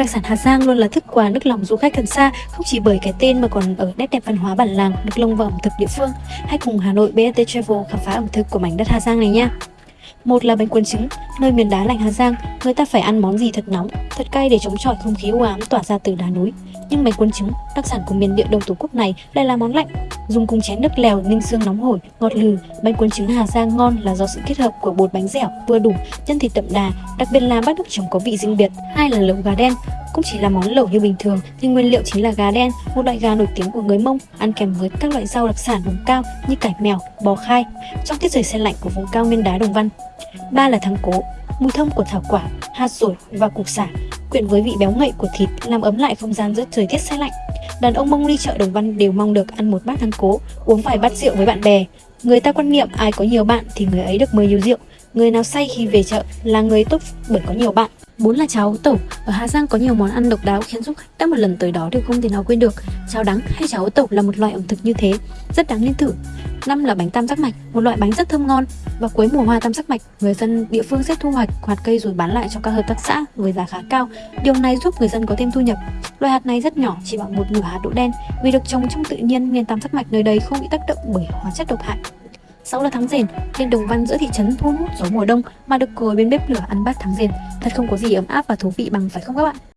Đặc sản Hà Giang luôn là thức quà nước lòng du khách gần xa, không chỉ bởi cái tên mà còn ở nét đẹp văn hóa bản làng, nước lông và ẩm thực địa phương. Hãy cùng Hà Nội BST Travel khám phá ẩm thực của mảnh đất Hà Giang này nha. Một là bánh cuốn trứng, nơi miền đá lạnh Hà Giang, người ta phải ăn món gì thật nóng, thật cay để chống chọi không khí u ám tỏa ra từ đá núi. Nhưng bánh cuốn trứng, đặc sản của miền địa đông tổ quốc này lại là món lạnh, dùng cùng chén nước lèo ninh xương nóng hổi, ngọt lừ. Bánh cuốn trứng Hà Giang ngon là do sự kết hợp của bột bánh dẻo vừa đủ, chân thịt đậm đà, đặc biệt là bát nước chấm có vị riêng biệt. Hai là lẩu gà đen, cũng chỉ là món lẩu như bình thường nhưng nguyên liệu chính là gà đen, một loại gà nổi tiếng của người Mông, ăn kèm với các loại rau đặc sản vùng cao như cải mèo, bò khai trong tiết trời xe lạnh của vùng cao nguyên đá Đồng Văn. Ba là thắng cố, mùi thơm của thảo quả, hạt sủi và củ sả quyện với vị béo ngậy của thịt làm ấm lại không gian giữa thời tiết xe lạnh. Đàn ông Mông đi chợ Đồng Văn đều mong được ăn một bát thắng cố, uống vài bát rượu với bạn bè. Người ta quan niệm ai có nhiều bạn thì người ấy được mời nhiều rượu, người nào say khi về chợ là người tốt bởi có nhiều bạn. Bốn là cháo tẩu. Ở Hà Giang có nhiều món ăn độc đáo khiến du khách đã một lần tới đó đều không thể nào quên được. Cháo đắng hay cháo tẩu là một loại ẩm thực như thế, rất đáng nên thử. Năm là bánh tam giác mạch, một loại bánh rất thơm ngon. Và cuối mùa hoa tam giác mạch, người dân địa phương sẽ thu hoạch hạt cây rồi bán lại cho các hợp tác xã với giá khá cao. Điều này giúp người dân có thêm thu nhập. Loại hạt này rất nhỏ, chỉ bằng một nửa hạt đỗ đen. Vì được trồng trong tự nhiên nên tam giác mạch nơi đây không bị tác động bởi hóa chất độc hại sau là tháng rền, lên đồng văn giữa thị trấn thu hút gió mùa đông mà được ngồi bên bếp lửa ăn bát tháng rền. Thật không có gì ấm áp và thú vị bằng phải không các bạn?